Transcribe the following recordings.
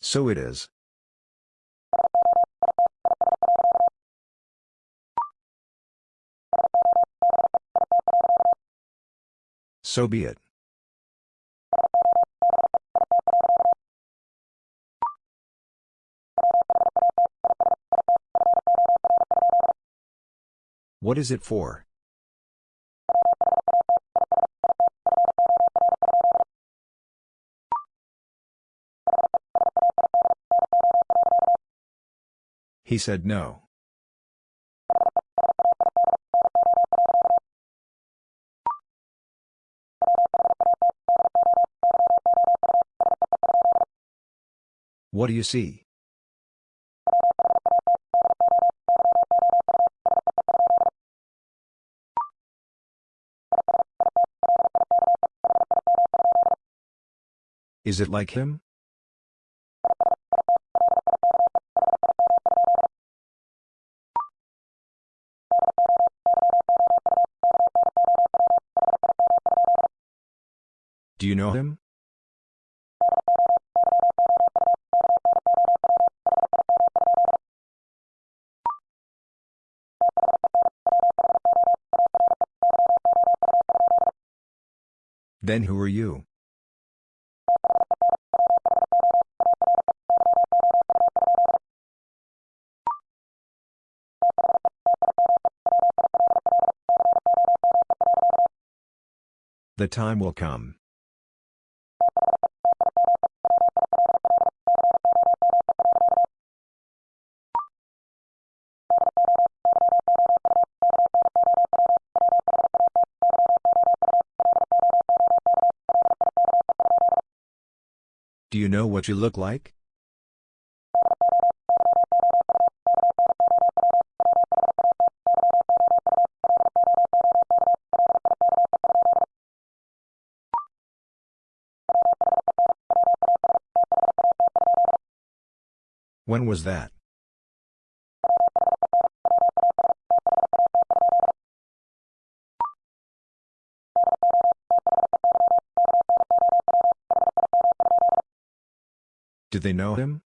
So it is. So be it. What is it for? He said no. What do you see? Is it like him? You know him? Then who are you? The time will come. What you look like? When was that? Did they know him?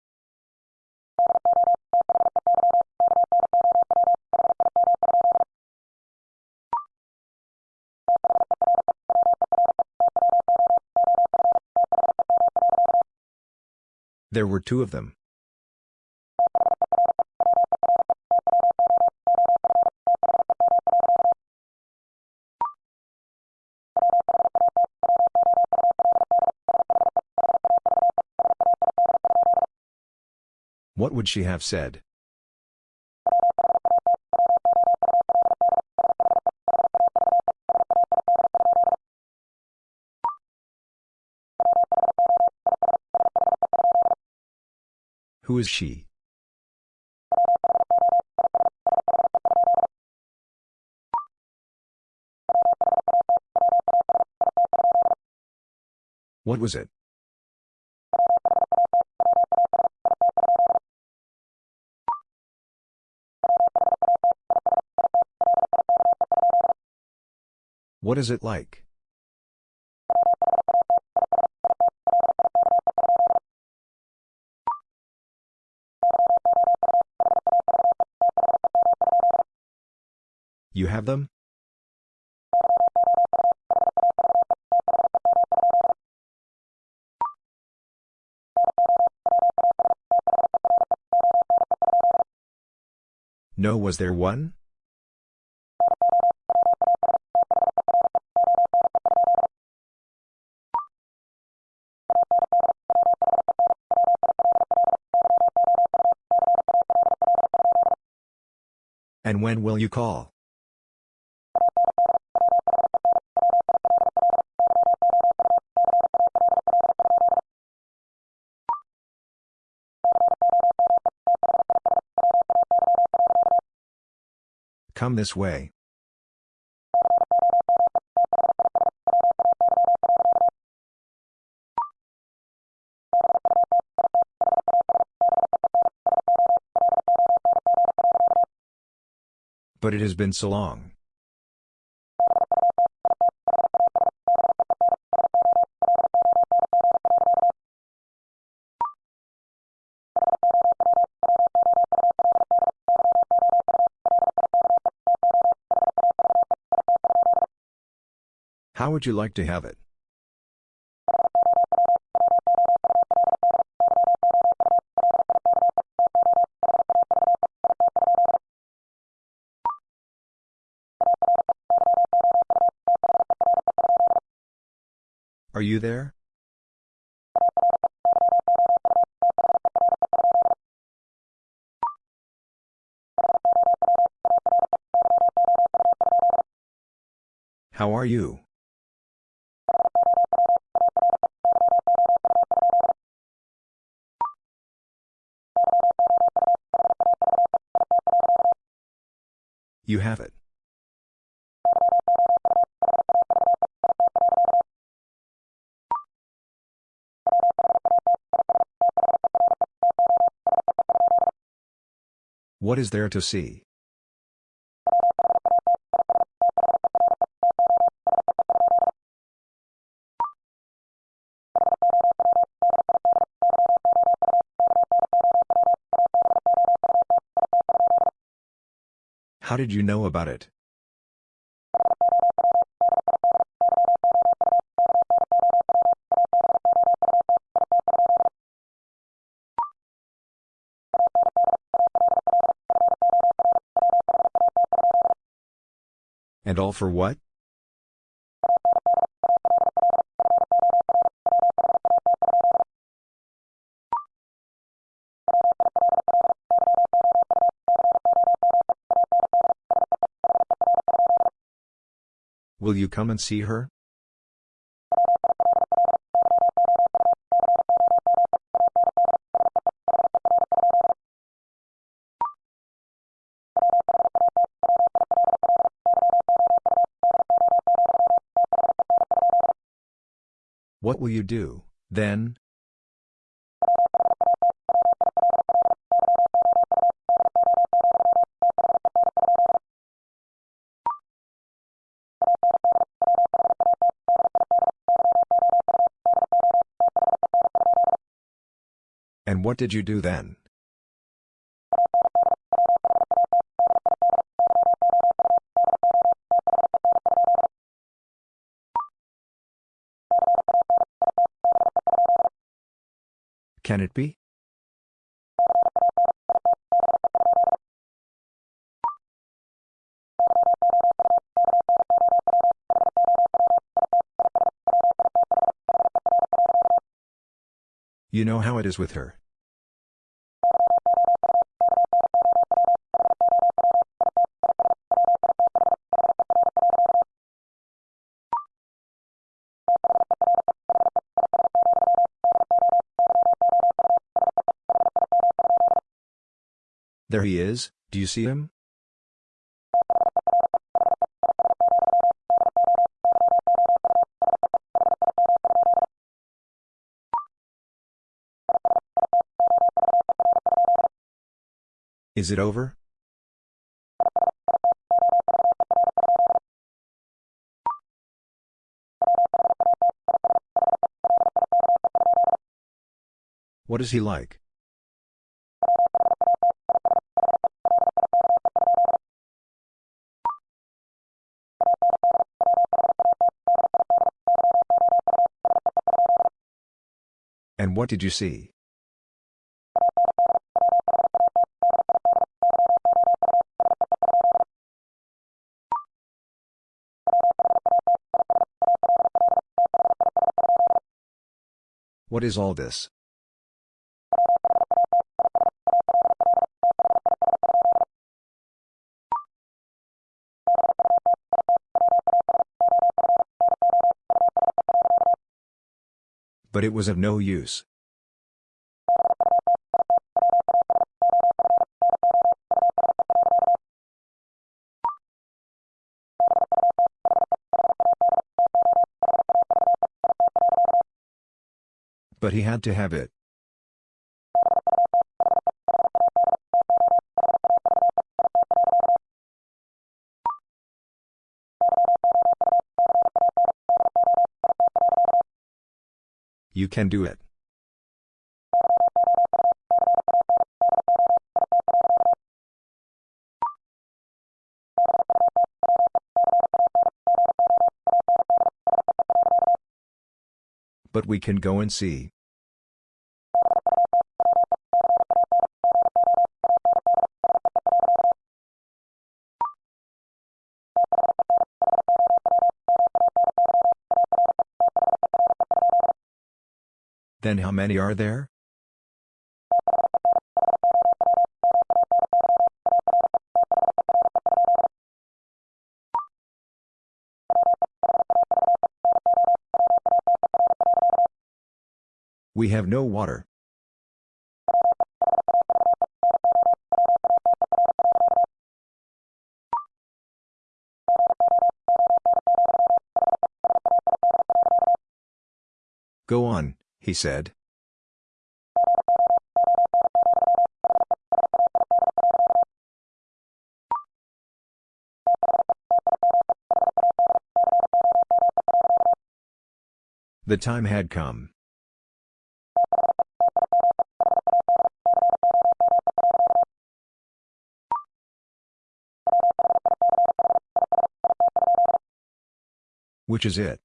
There were two of them. What would she have said? Who is she? What was it? What is it like? You have them? No, was there one? Will you call? Come this way. But it has been so long. How would you like to have it? You there? How are you? You have it. What is there to see? How did you know about it? And all for what? Will you come and see her? What will you do, then? And what did you do then? Can it be? You know how it is with her. There he is, do you see him? Is it over? What is he like? And what did you see? What is all this? But it was of no use. But he had to have it. You can do it. But we can go and see. Then how many are there? We have no water. Go on, he said. The time had come. Which is it?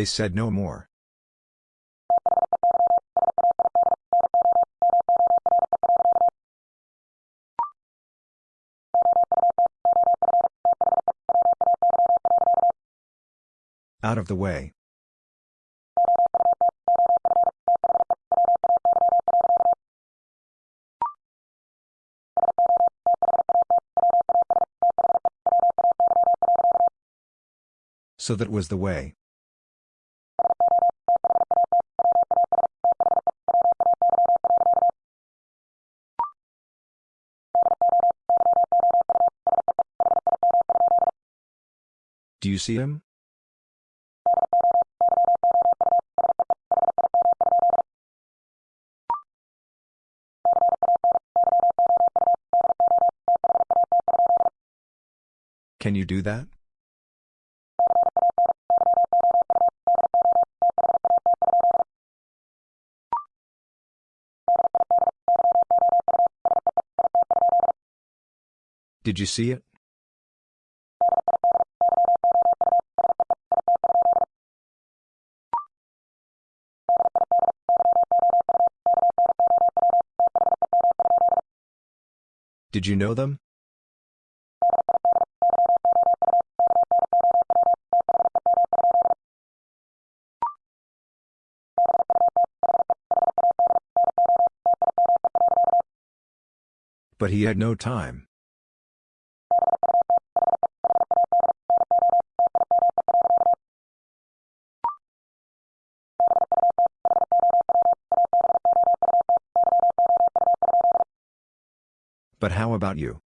They said no more. Out of the way. So that was the way. See him? Can you do that? Did you see it? Did you know them? But he had no time. But how about you?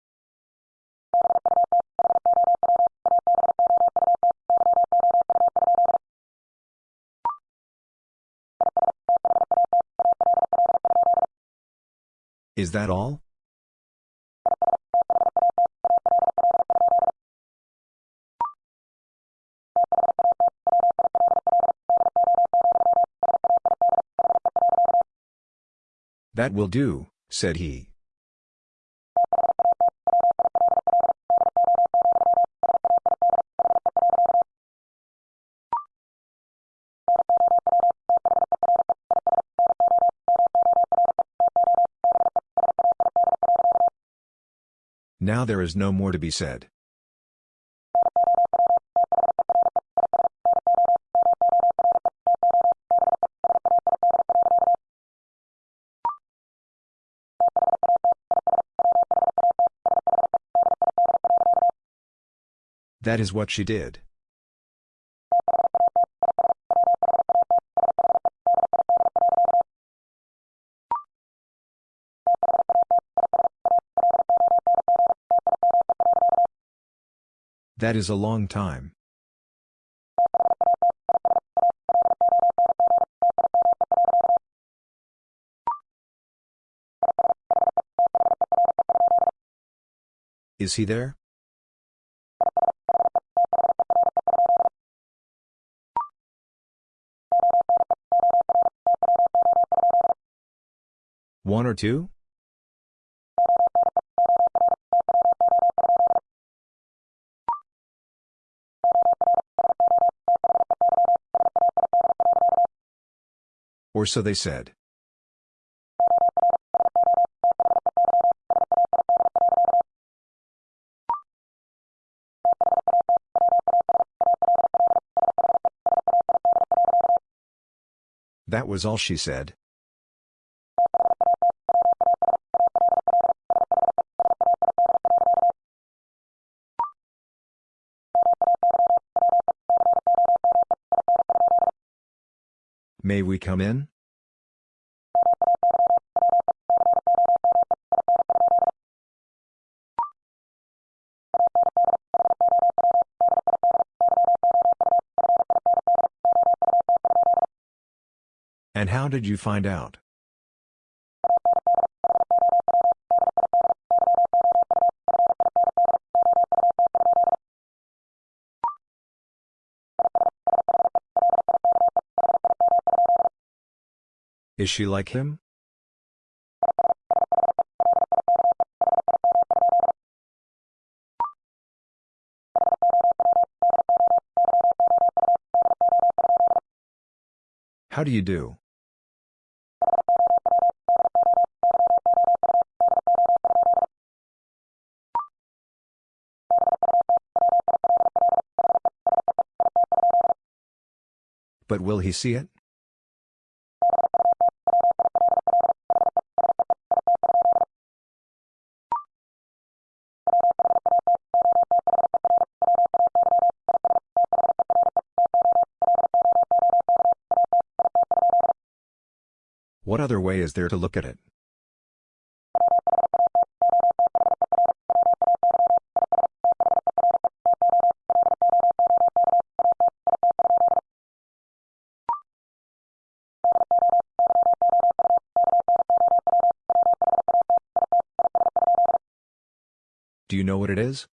Is that all? That will do, said he. Now there is no more to be said. That is what she did. That is a long time. Is he there? One or two? Or so they said. That was all she said. May we come in? How did you find out? Is she like him? How do you do? But will he see it? What other way is there to look at it? Know what it is?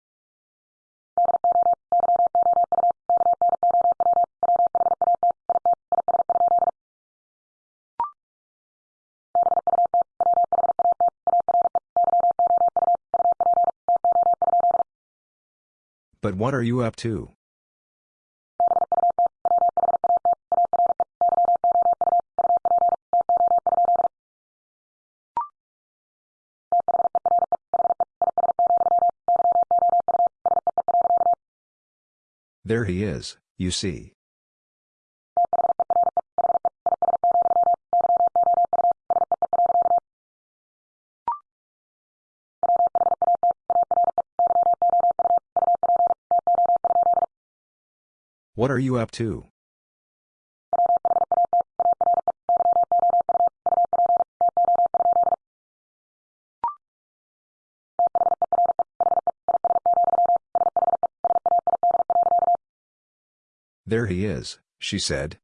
But what are you up to? There he is, you see. What are you up to? There he is, she said.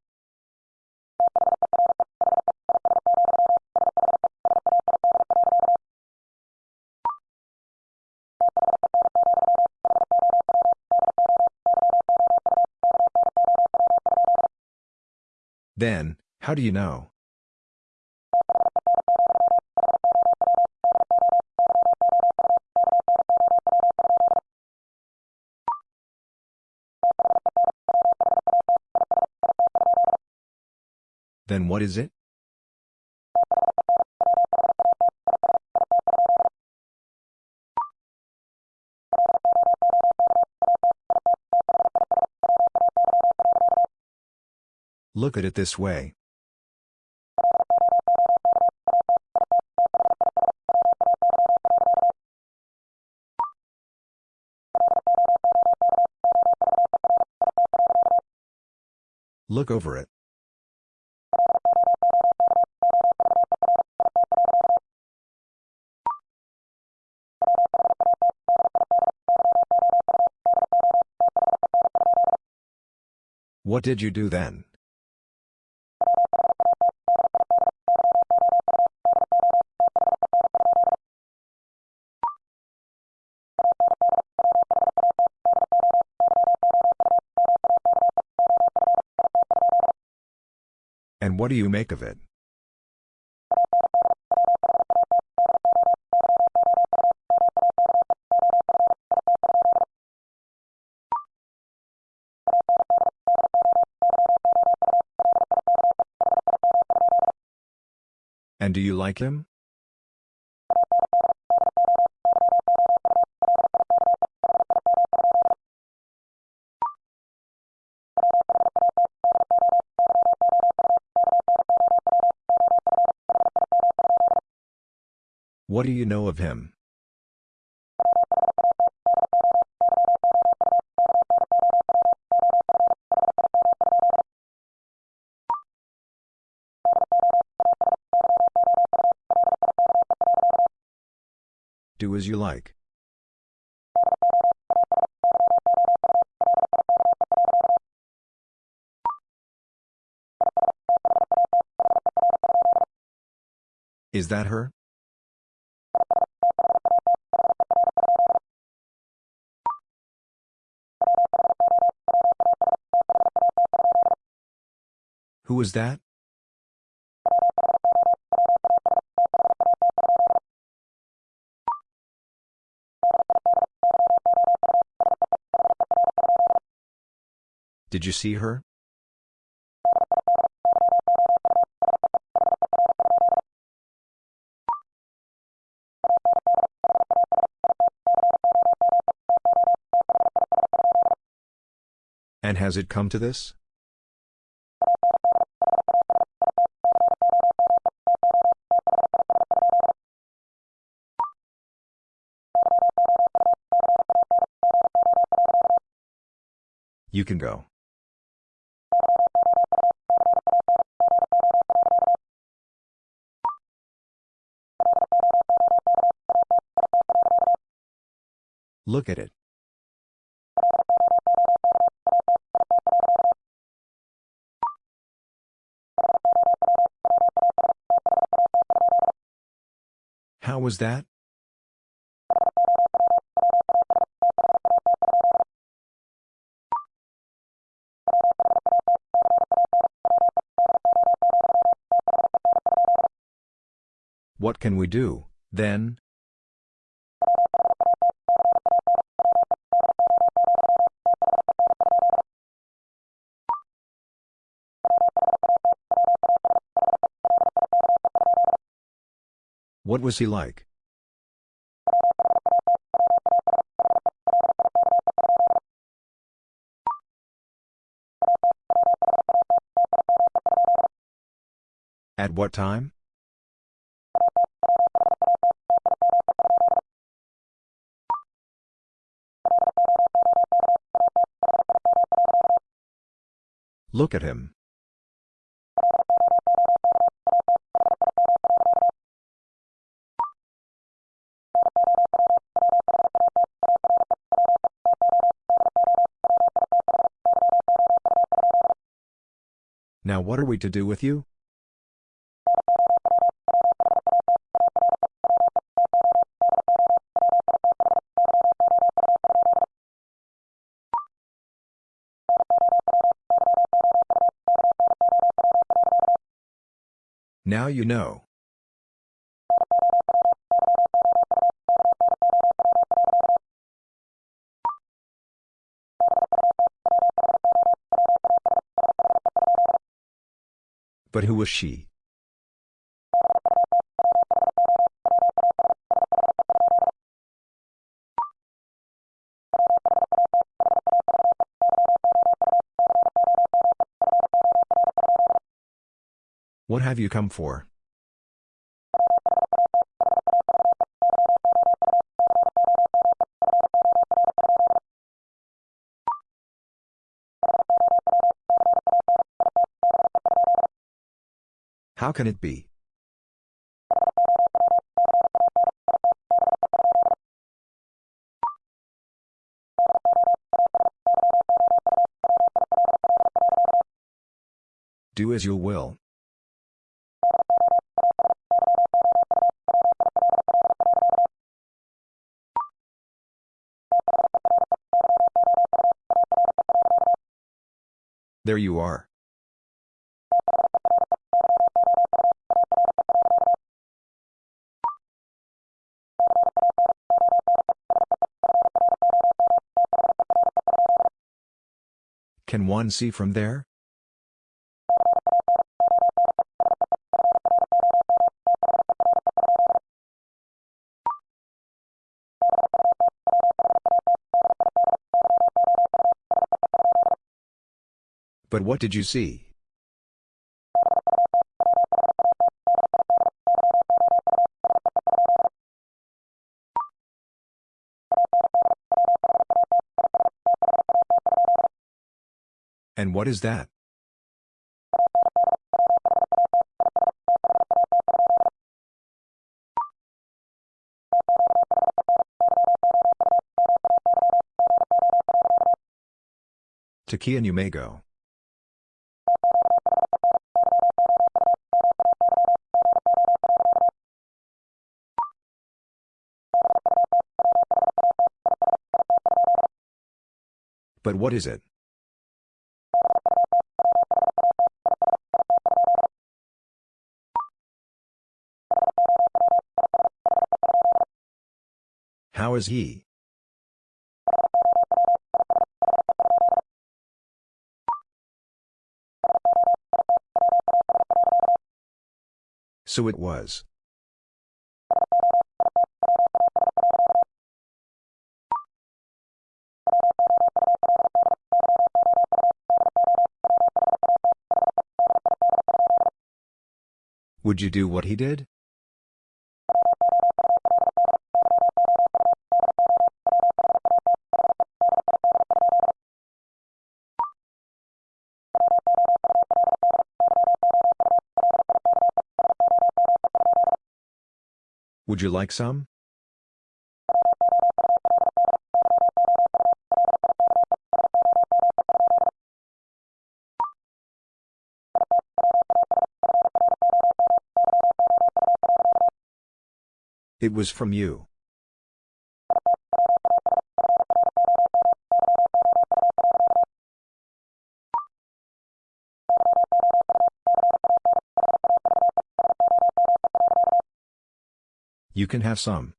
Then, how do you know? Then what is it? Look at it this way. Look over it. What did you do then? And what do you make of it? And do you like him? What do you know of him? You like. Is that her? Who was that? Did you see her? And has it come to this? You can go. Look at it. How was that? What can we do, then? What was he like? At what time? Look at him. Now what are we to do with you? Now you know. But who was she? What have you come for? How can it be? Do as you will. There you are. one see from there? But what did you see? What is that? To key and you may go. But what is it? How is he? So it was. Would you do what he did? Would you like some? It was from you. You can have some.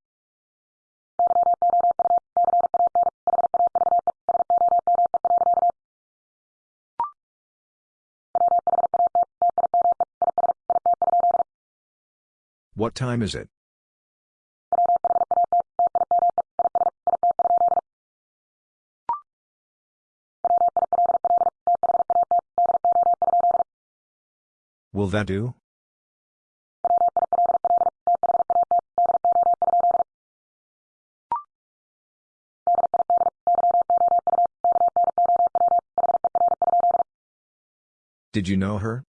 What time is it? Will that do? Did you know her?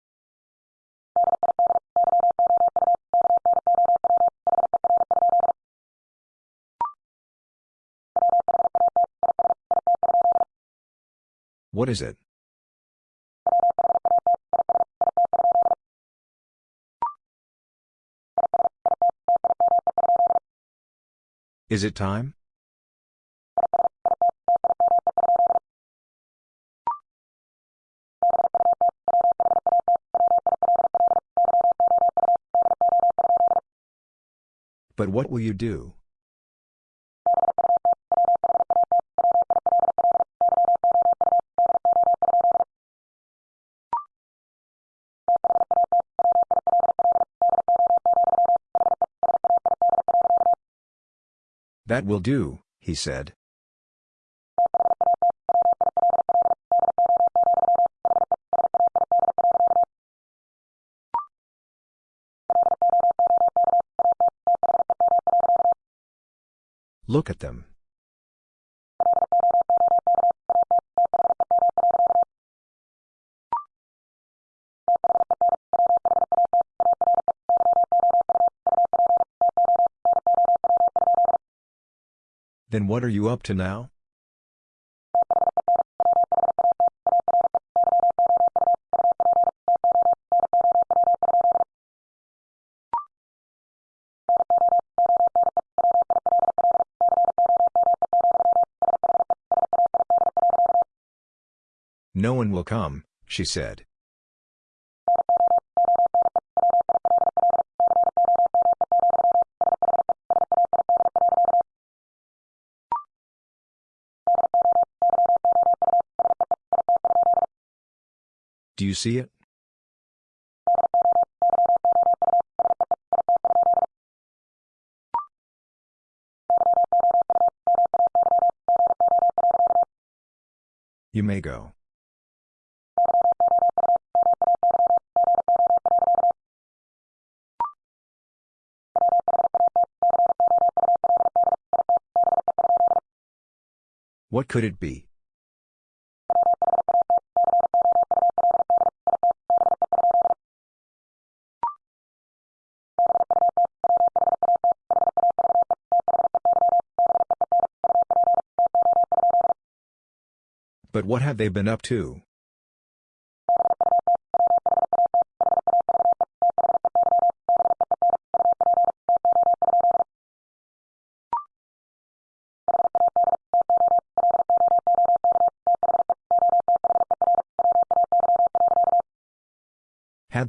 What is it? Is it time? But what will you do? That will do, he said. Look at them. Then what are you up to now? Will come, she said. Do you see it? You may go. What could it be? But what have they been up to?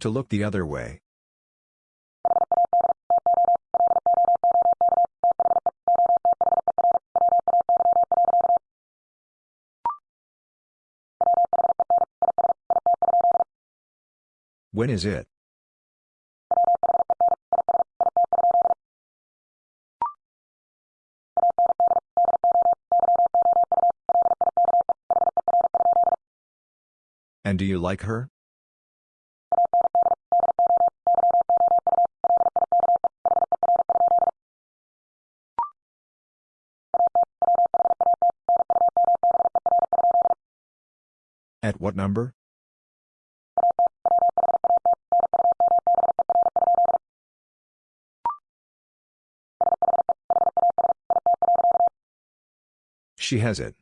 To look the other way. When is it? And do you like her? What number? She has it.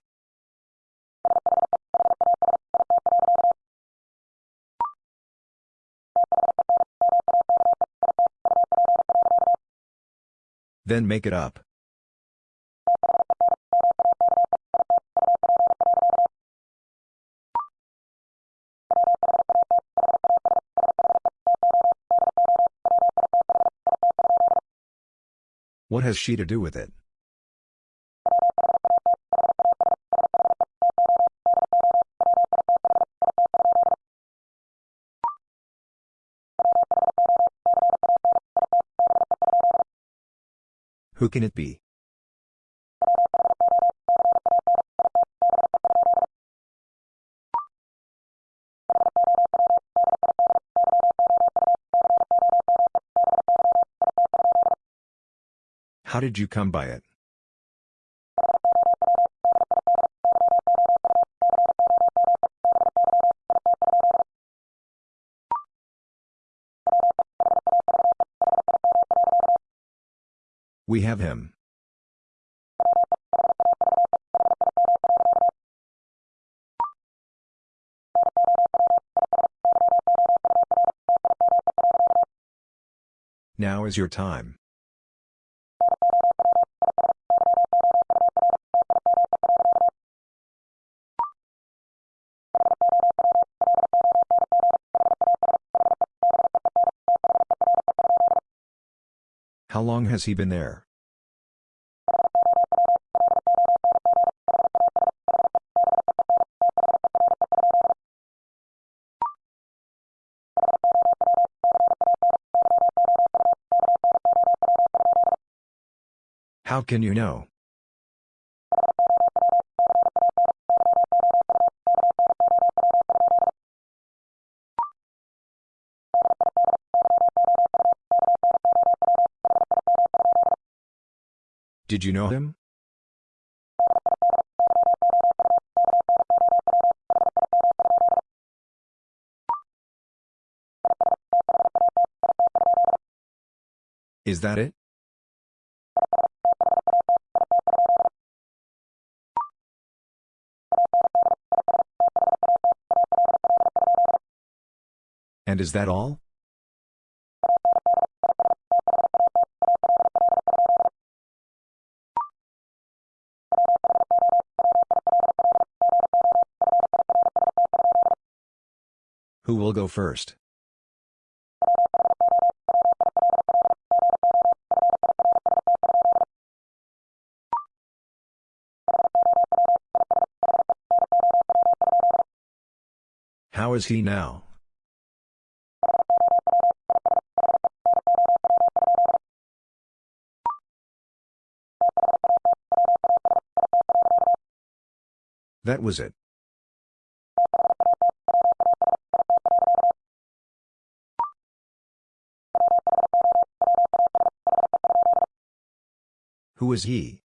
Then make it up. What has she to do with it? Who can it be? How did you come by it? We have him. Now is your time. Long has he been there? How can you know? Did you know him? Is that it? And is that all? Who will go first? How is he now? That was it. Who is he?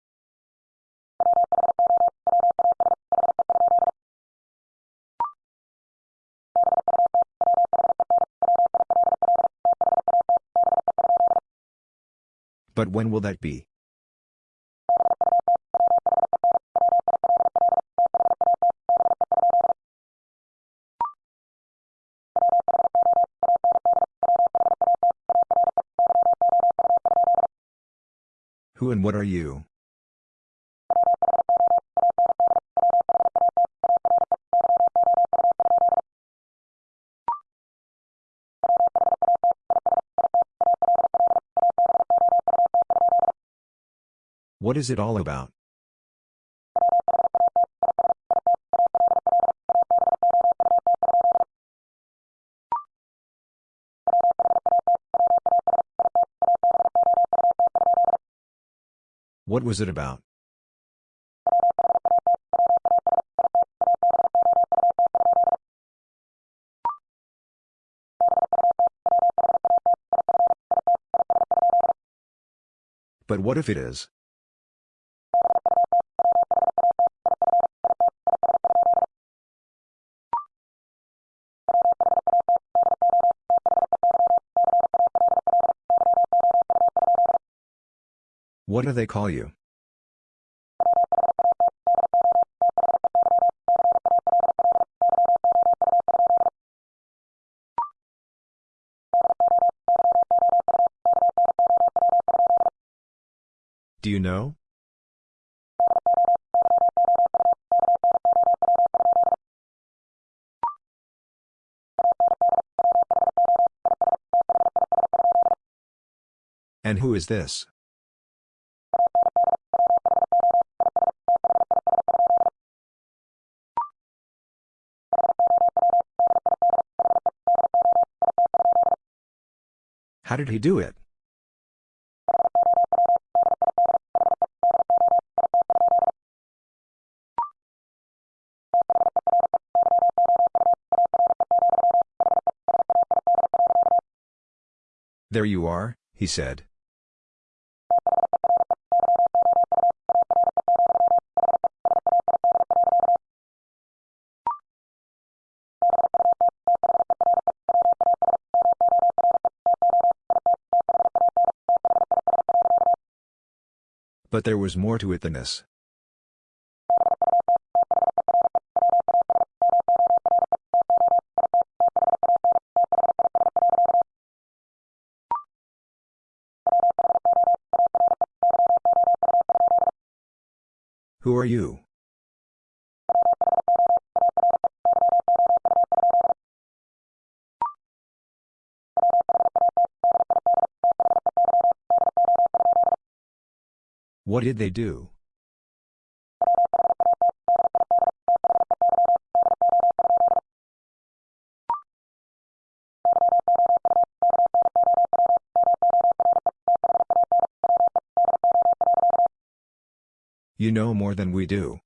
But when will that be? What are you? What is it all about? What was it about? But what if it is? What do they call you? Do you know? And who is this? How did he do it? There you are, he said. But there was more to it than this. Who are you? What did they do? You know more than we do.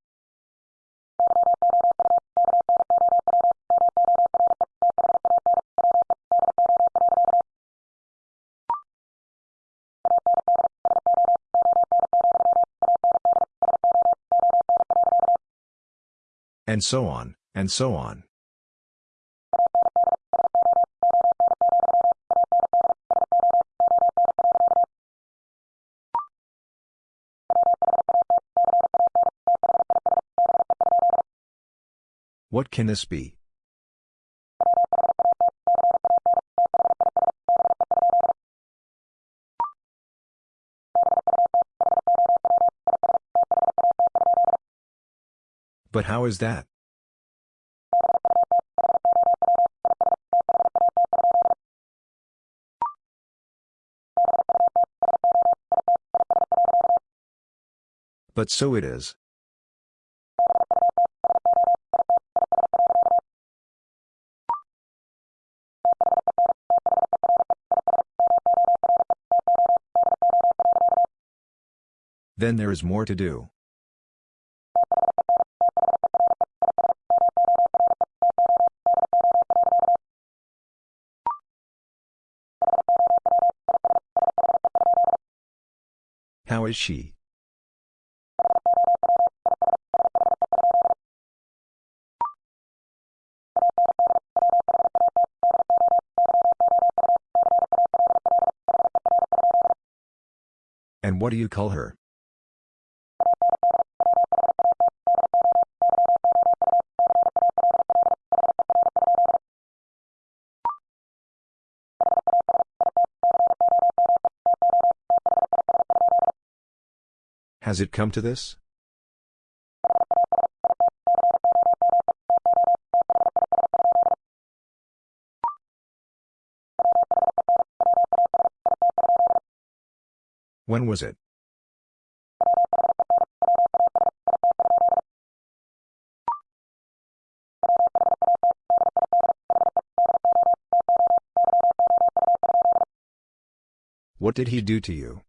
And so on, and so on. What can this be? But how is that? But so it is. Then there is more to do. How is she? And what do you call her? Has it come to this? When was it? What did he do to you?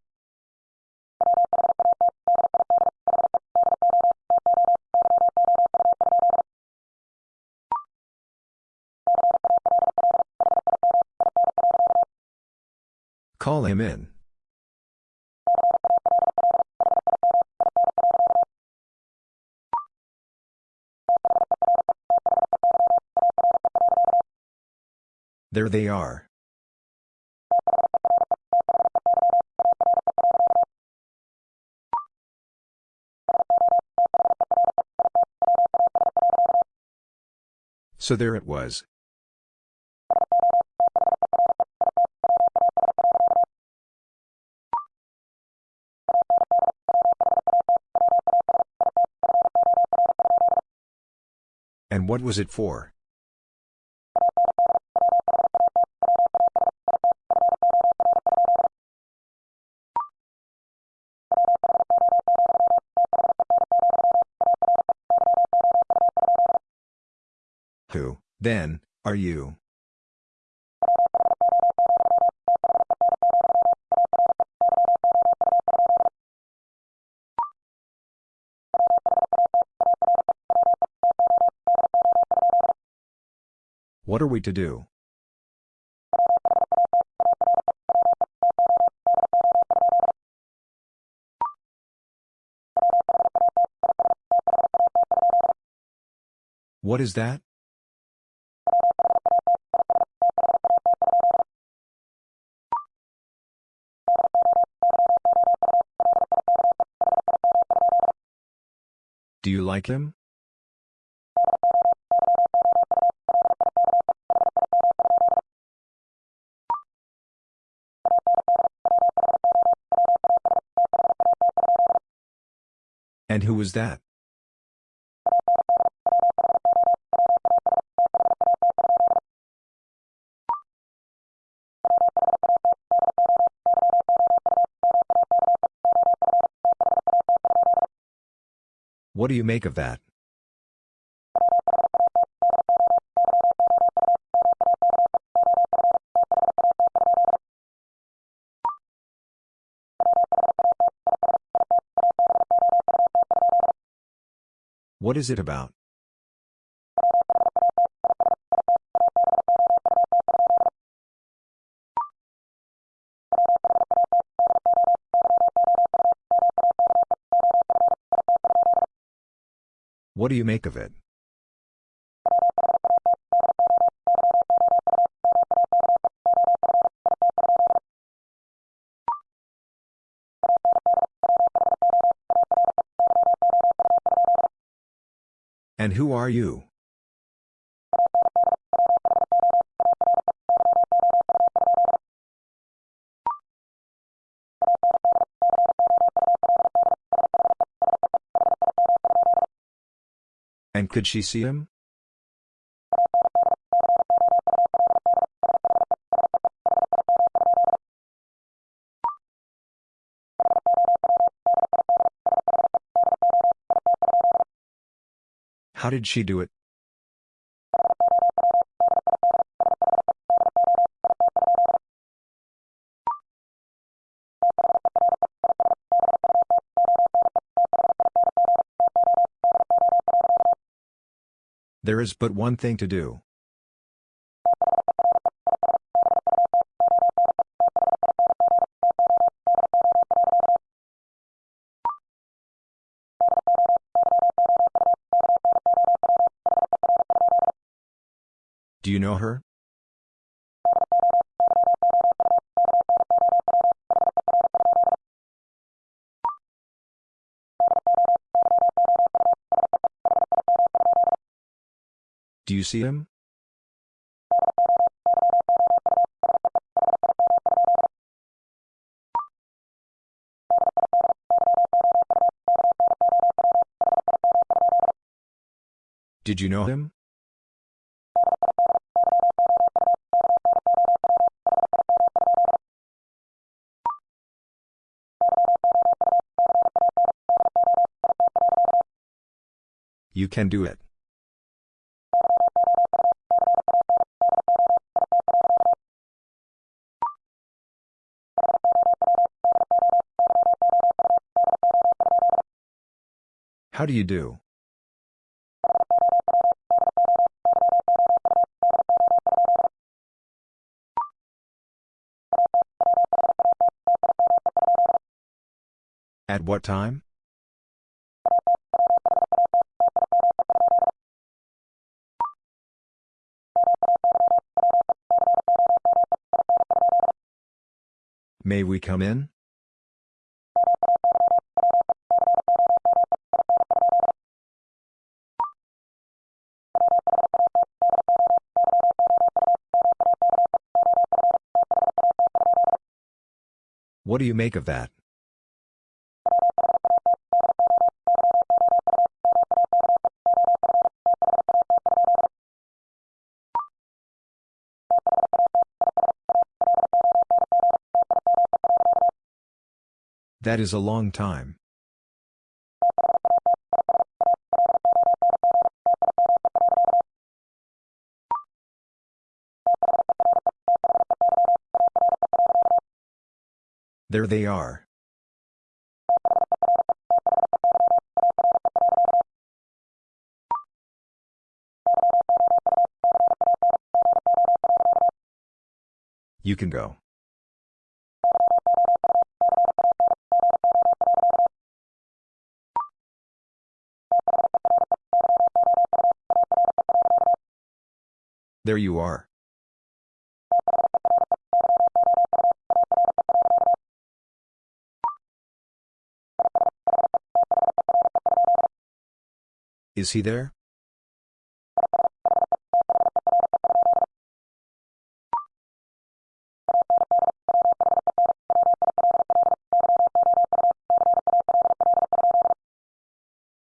Him in. There they are. So there it was. What was it for? Who, then, are you? What are we to do? What is that? Do you like him? And who was that? What do you make of that? What is it about? What do you make of it? And who are you? And could she see him? How did she do it? There is but one thing to do. know her? Do you see him? Did you know him? You can do it. How do you do? At what time? May we come in? What do you make of that? That is a long time. There they are. You can go. There you are. Is he there?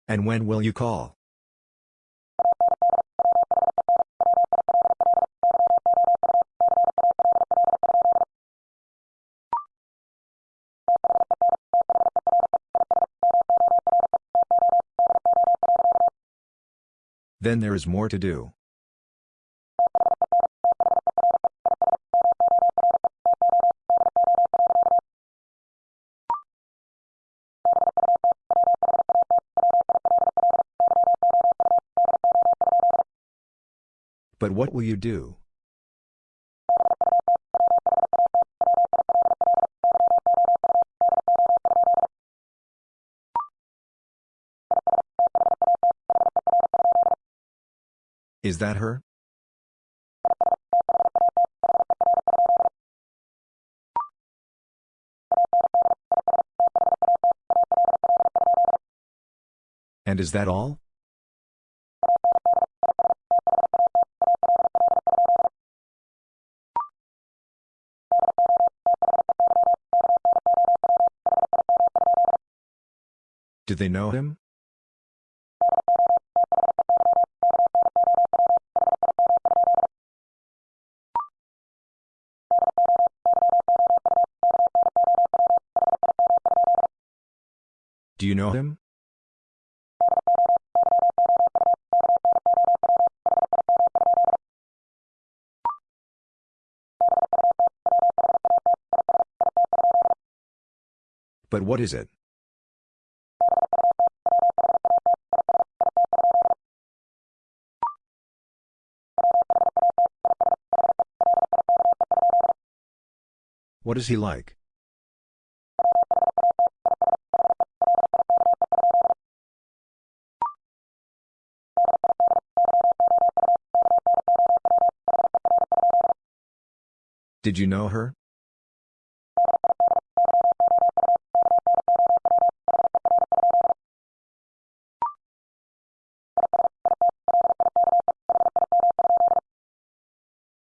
And when will you call? Then there is more to do. But what will you do? Is that her? And is that all? Do they know him? Know him? But what is it? What is he like? Did you know her?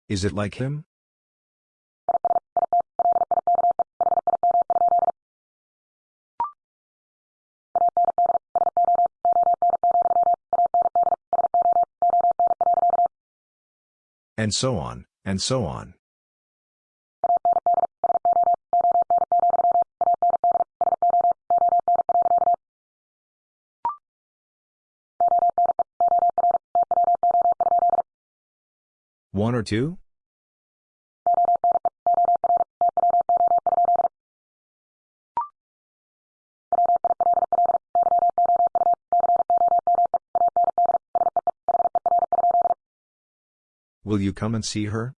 Is it like him? And so on, and so on. Or two? Will you come and see her?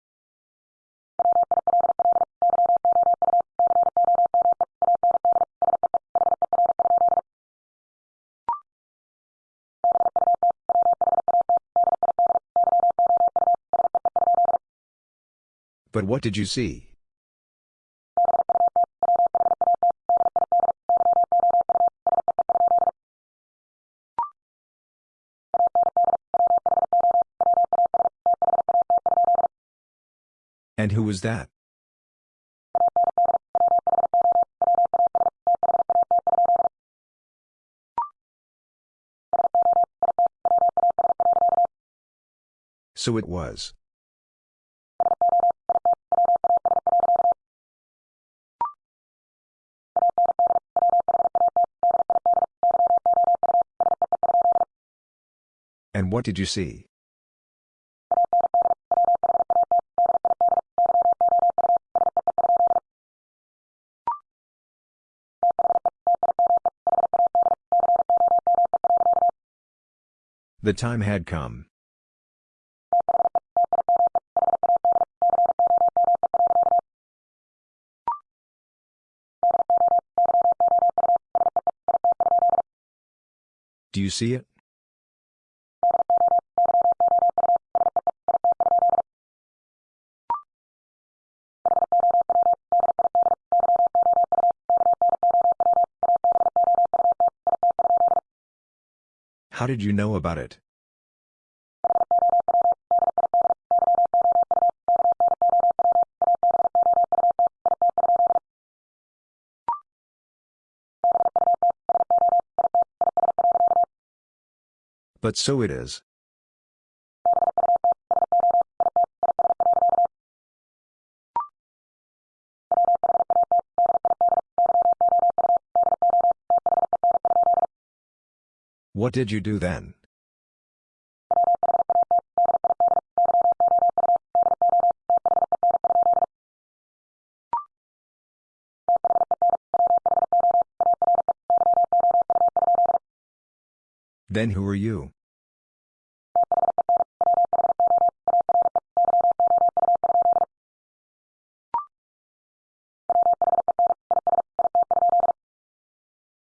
But what did you see? And who was that? So it was. And what did you see? The time had come. Do you see it? How did you know about it? But so it is. What did you do then? Then who are you?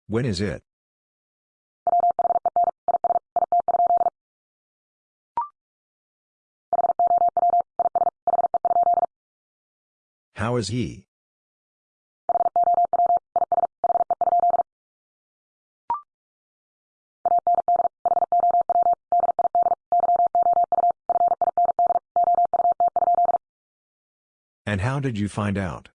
When is it? How is he? And how did you find out?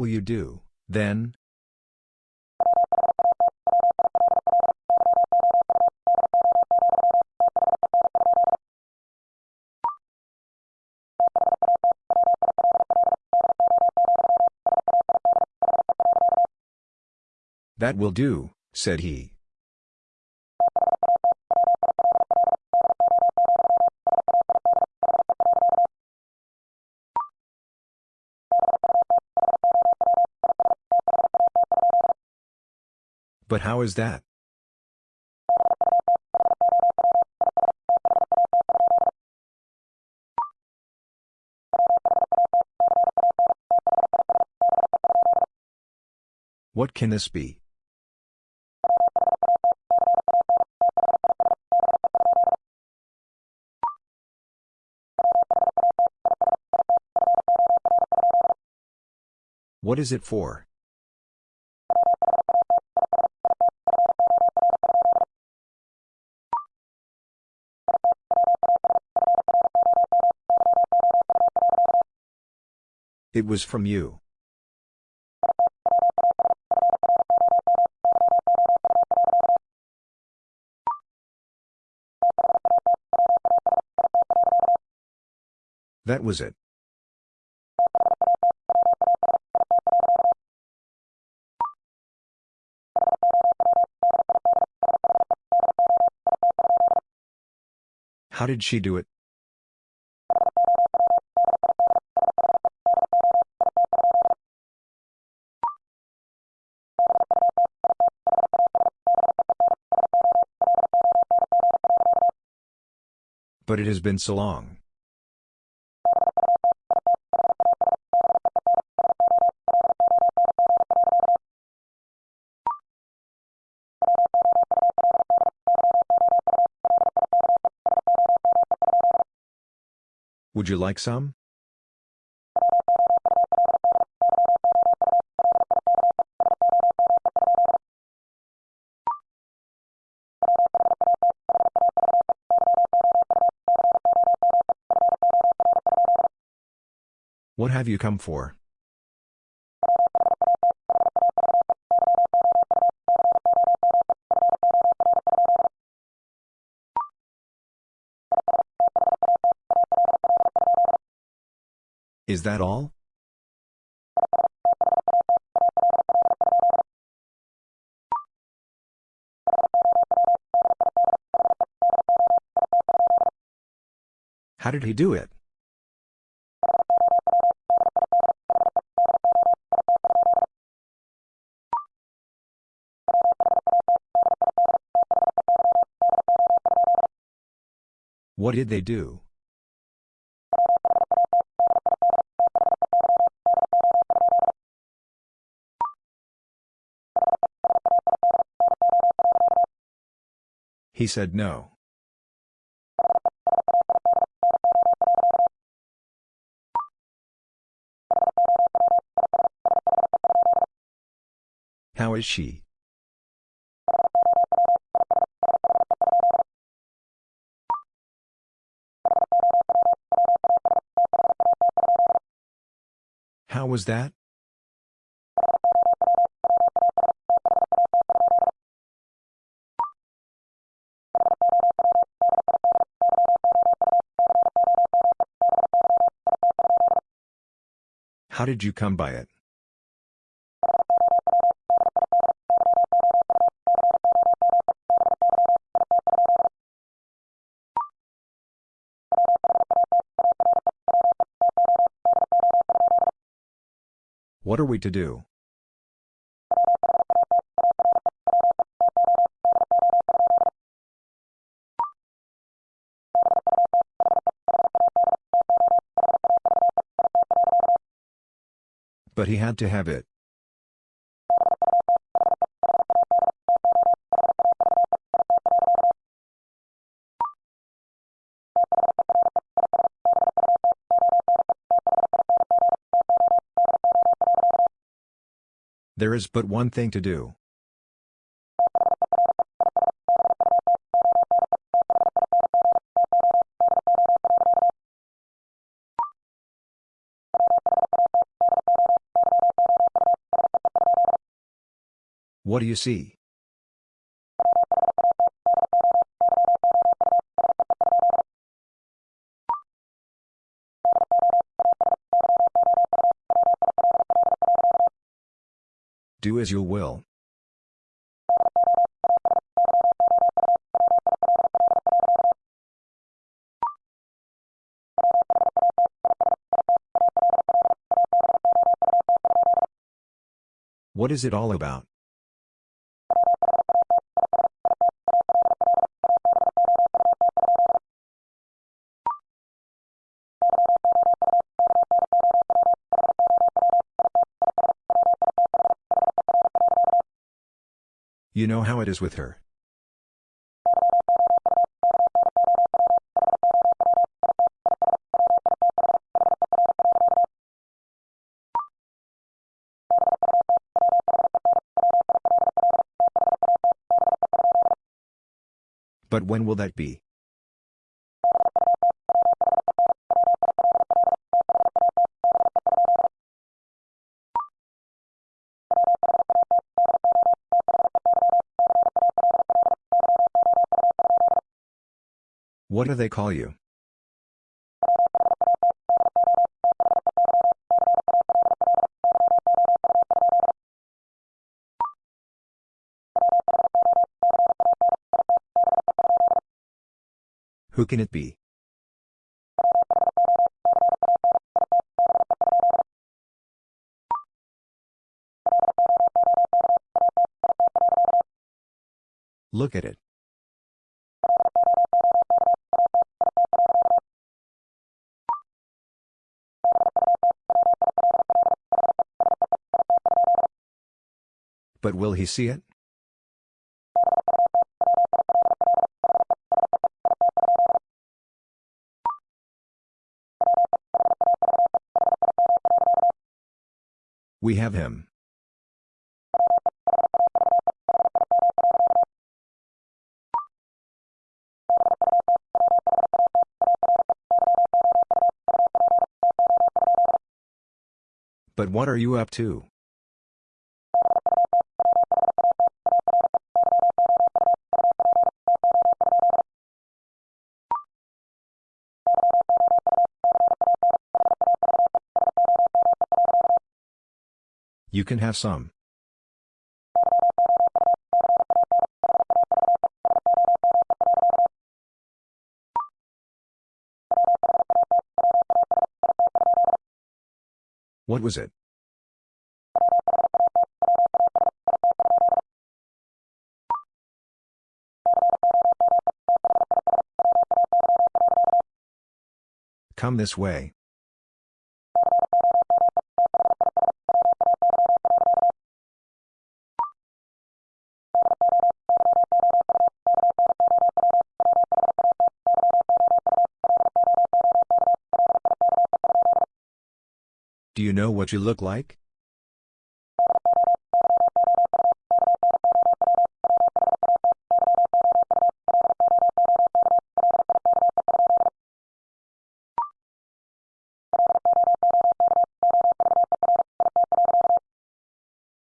Will you do, then? That will do, said he. But how is that? What can this be? What is it for? It was from you. That was it. How did she do it? It has been so long. Would you like some? What have you come for? Is that all? How did he do it? What did they do? He said no. How is she? Was that? How did you come by it? What are we to do? But he had to have it. There is but one thing to do. What do you see? Do as you will. What is it all about? You know how it is with her. But when will that be? What do they call you? Who can it be? Look at it. Will he see it? We have him. But what are you up to? You can have some. What was it? Come this way. You know what you look like?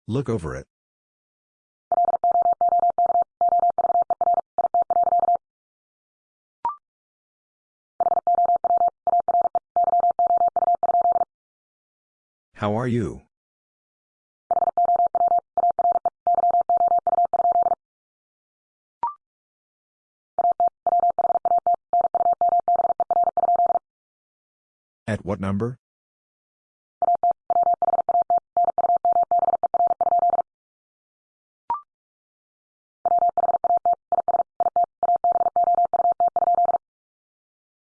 Look over it. How are you? At what number?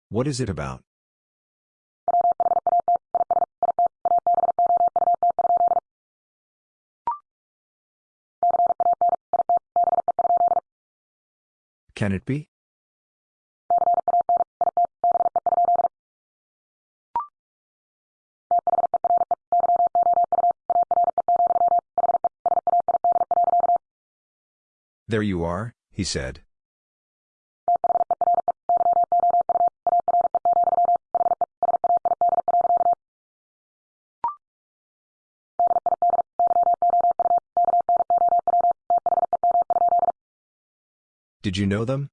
What is it about? Can it be? There you are, he said. Did you know them?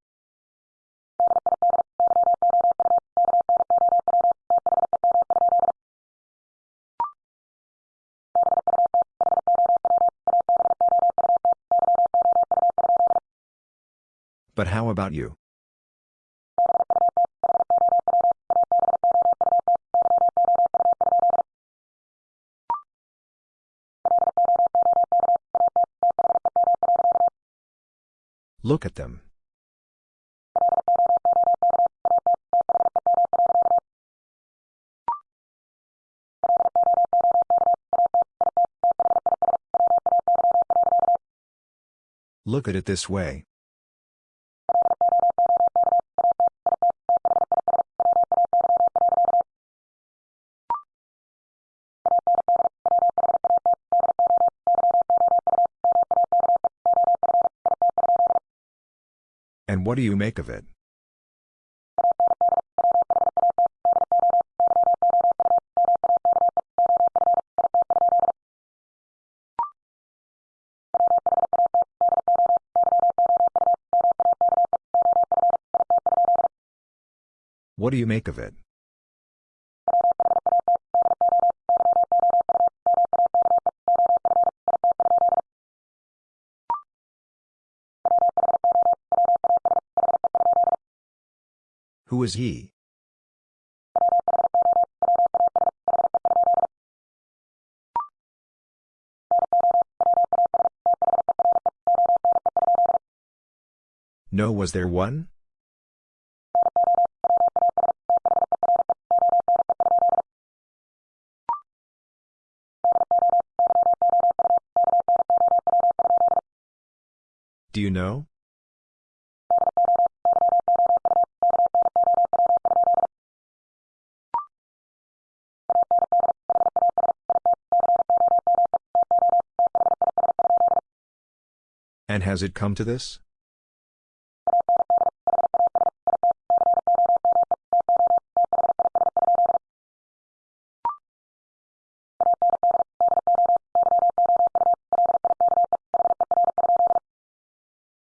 But how about you? Look at them. Look at it this way. And what do you make of it? What do you make of it? Who is he? No, was there one? Has it come to this?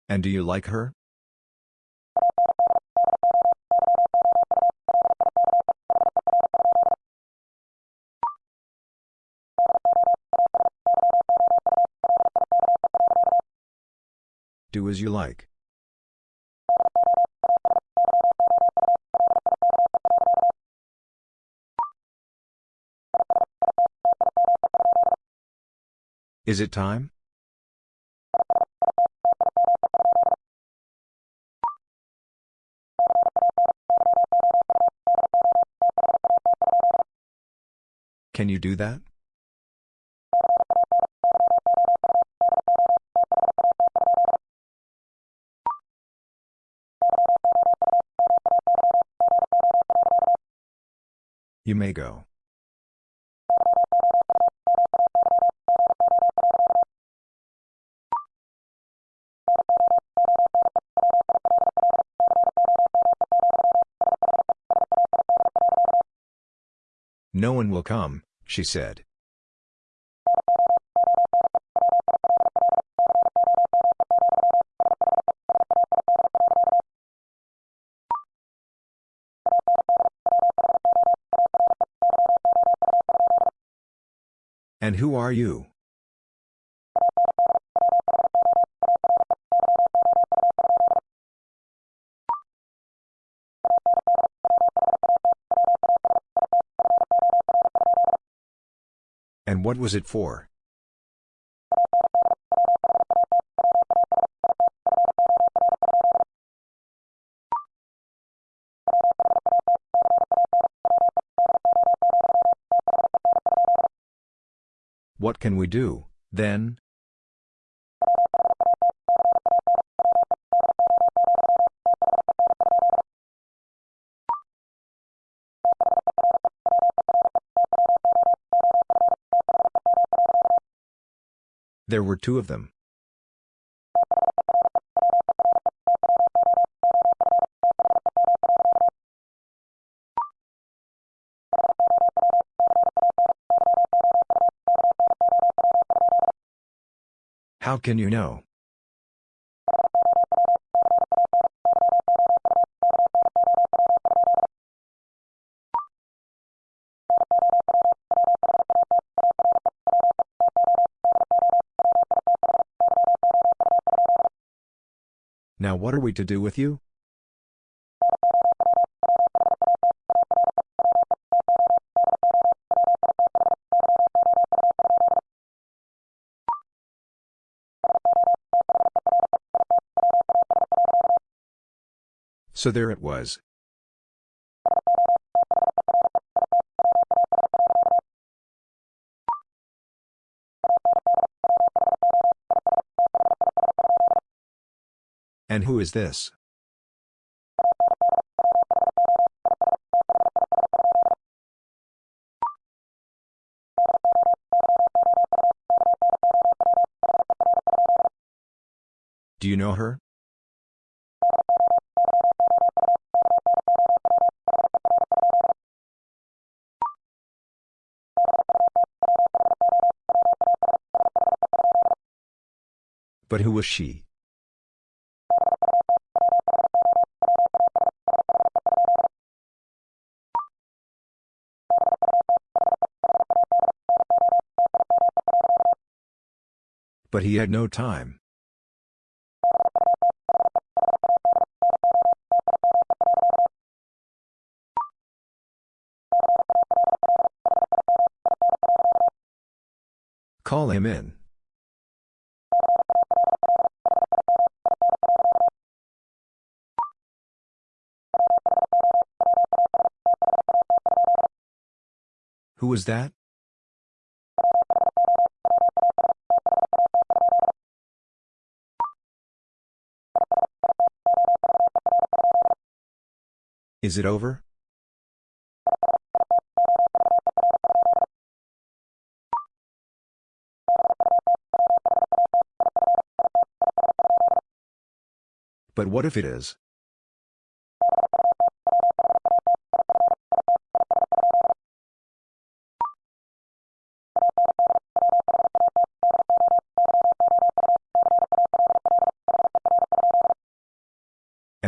And do you like her? As you like. Is it time? Can you do that? You may go. No one will come, she said. And who are you? And what was it for? What can we do, then? There were two of them. Can you know? Now what are we to do with you? So there it was. And who is this? Do you know her? But who was she? But he had no time. Call him in. Who was that? Is it over? But what if it is?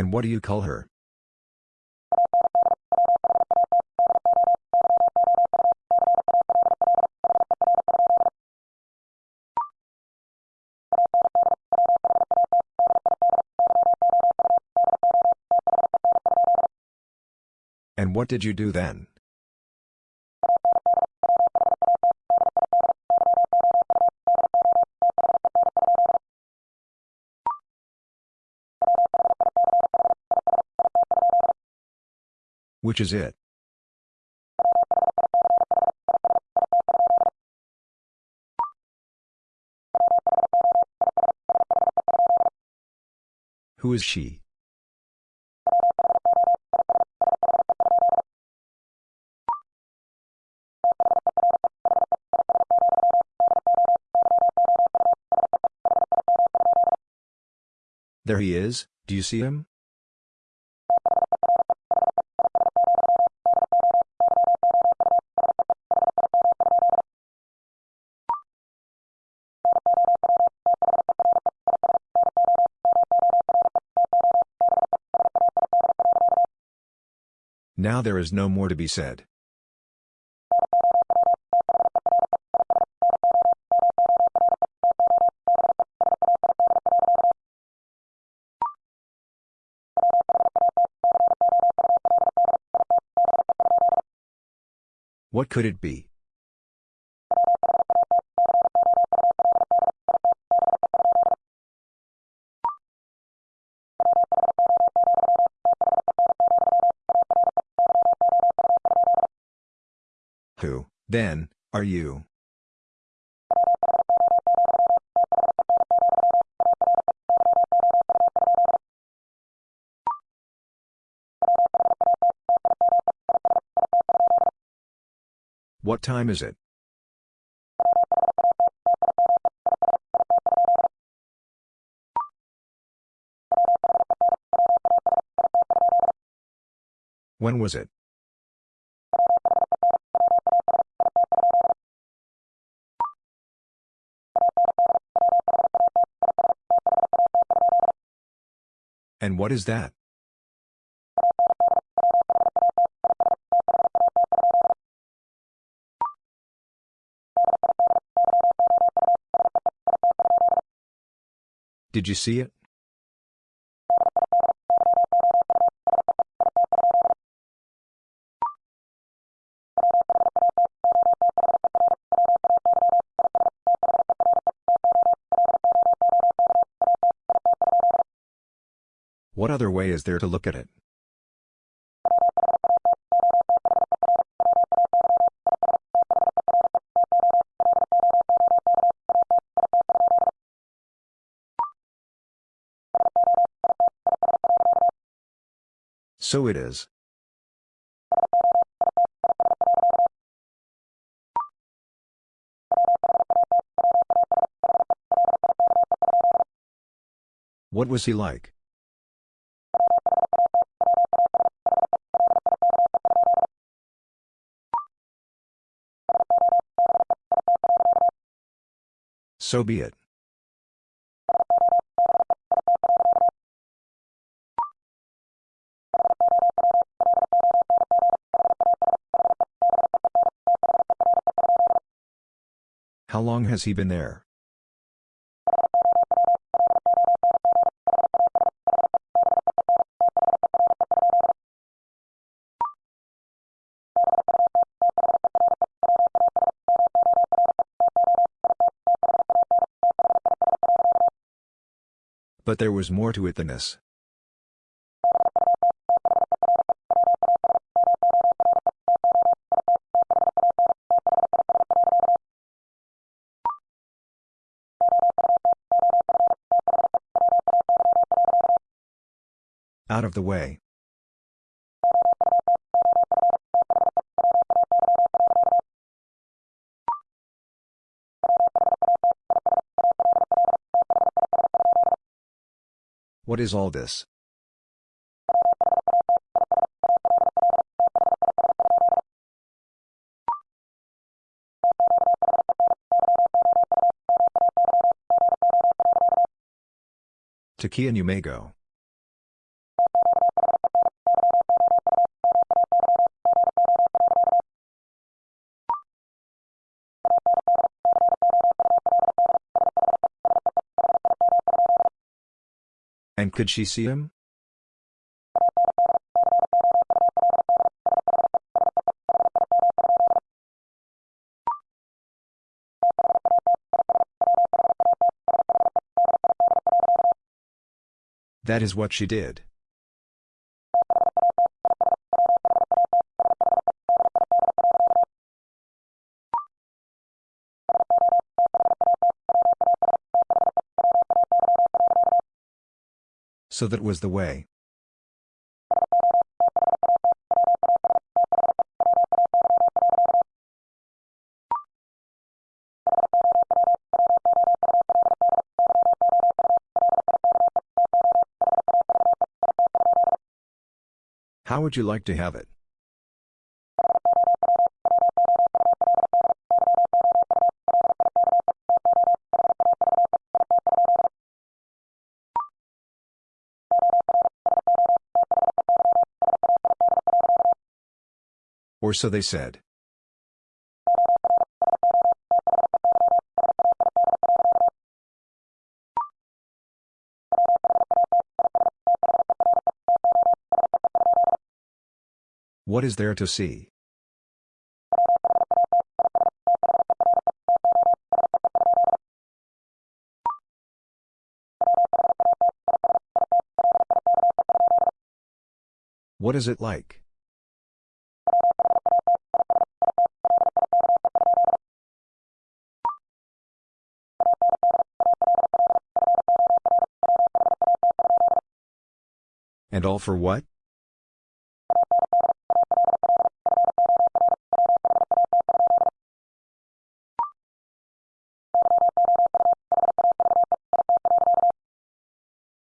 And what do you call her? And what did you do then? Which is it? Who is she? There he is, do you see him? Now there is no more to be said. What could it be? Then, are you? What time is it? When was it? And what is that? Did you see it? Way is there to look at it? So it is. What was he like? So be it. How long has he been there? But there was more to it than this. Out of the way. What is all this? To Key and you may go. Could she see him? That is what she did. So that was the way. How would you like to have it? So they said. What is there to see? What is it like? And all for what?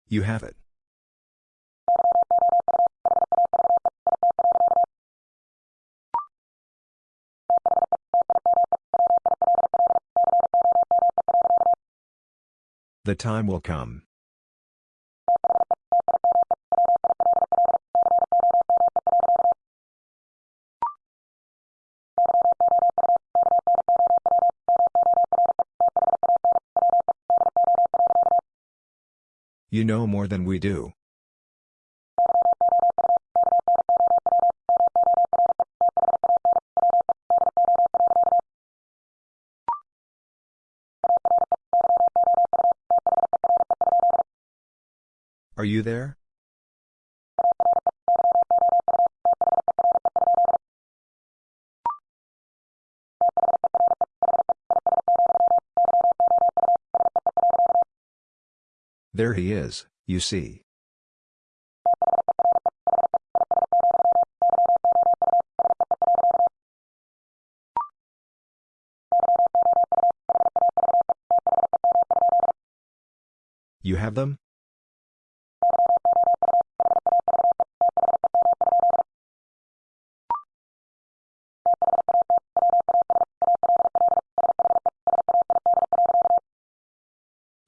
You have it. The time will come. You know more than we do. Are you there? There he is, you see. You have them?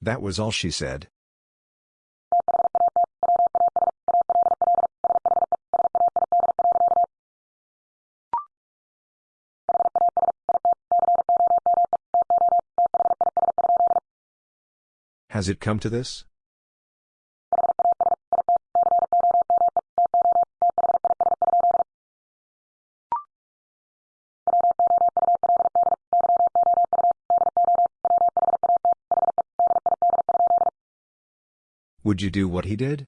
That was all she said. Has it come to this? Would you do what he did?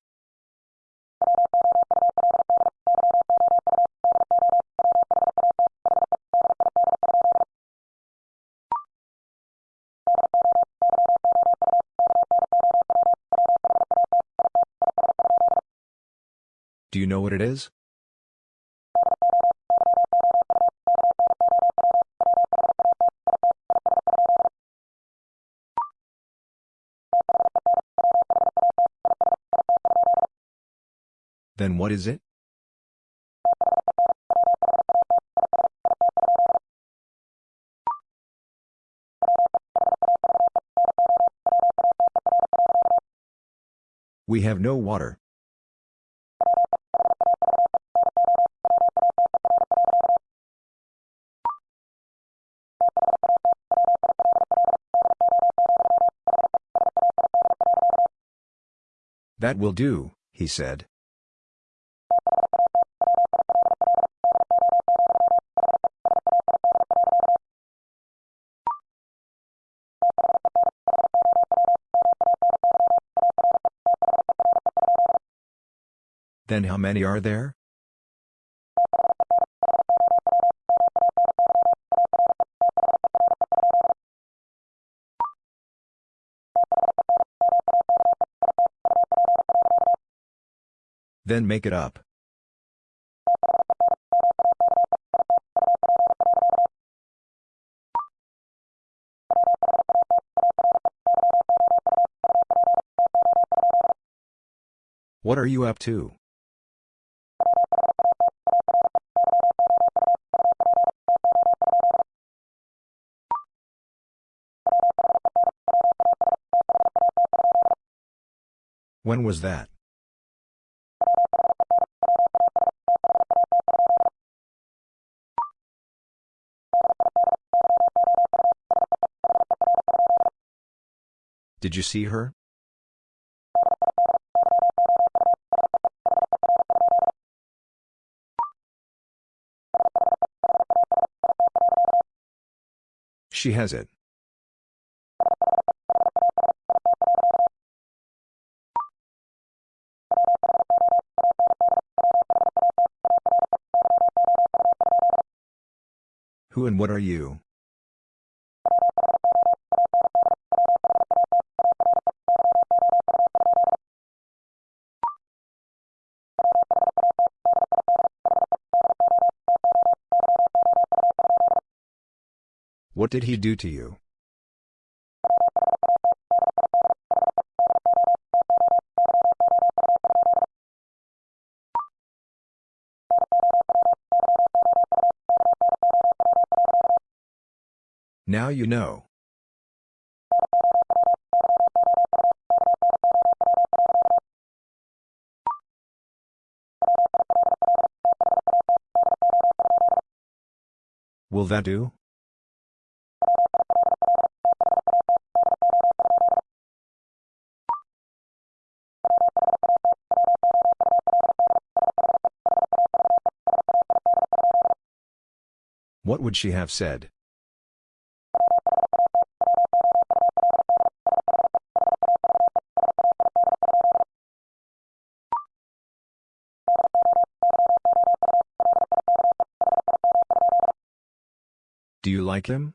Know what it is? Then what is it? We have no water. That will do, he said. Then how many are there? Then make it up. What are you up to? When was that? Did you see her? She has it. Who and what are you? What did he do to you? Now you know. Will that do? Would she have said? Do you like him?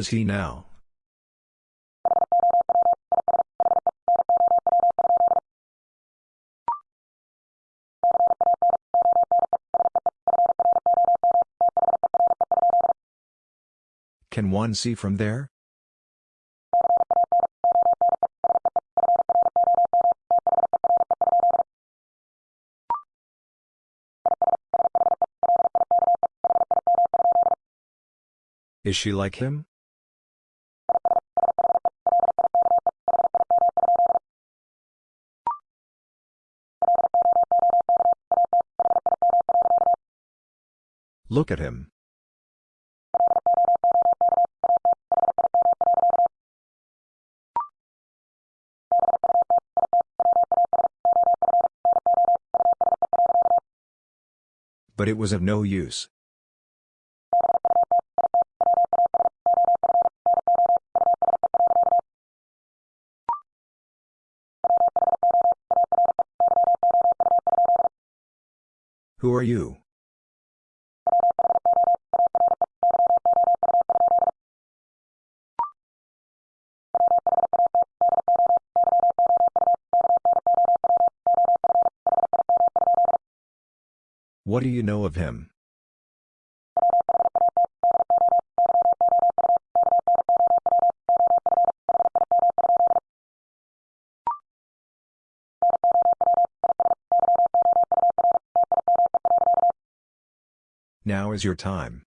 Is he now? Can one see from there? Is she like him? Look at him. But it was of no use. Who are you? What do you know of him? Now is your time.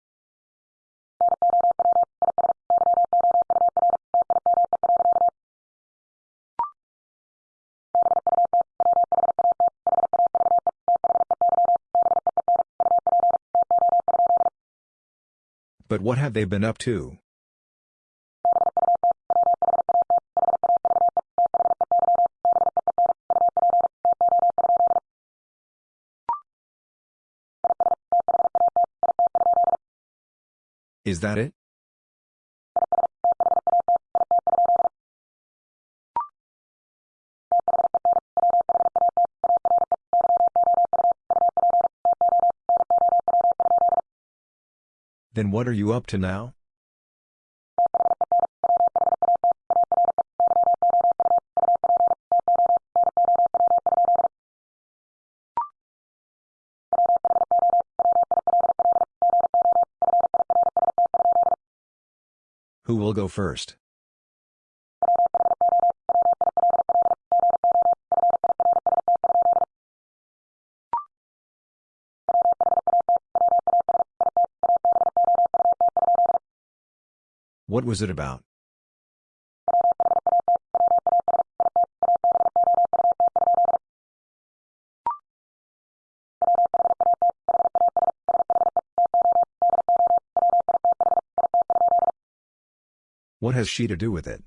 What have they been up to? Is that it? Then what are you up to now? Who will go first? What was it about? What has she to do with it?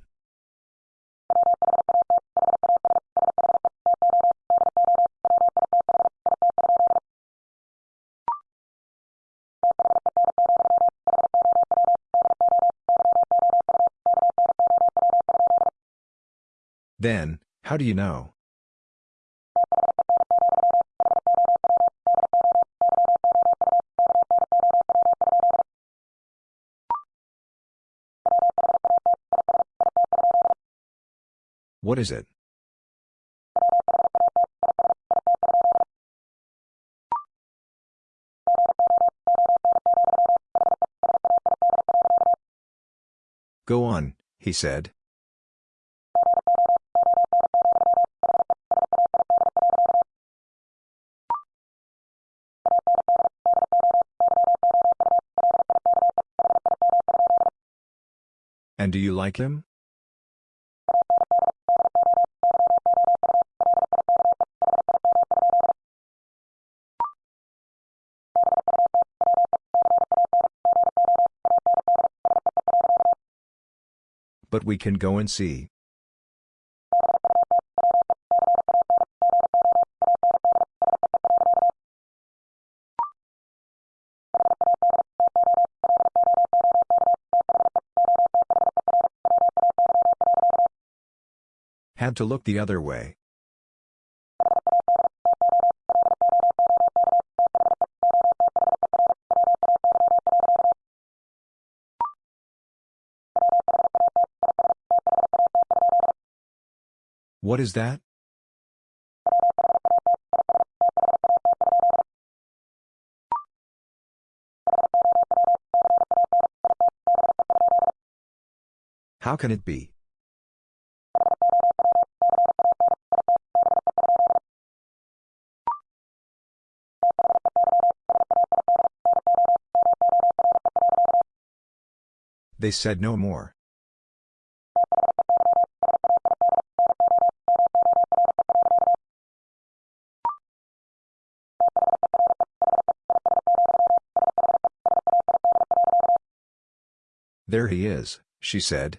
Then, how do you know? What is it? Go on, he said. And do you like him? But we can go and see. To look the other way. What is that? How can it be? They said no more. There he is, she said.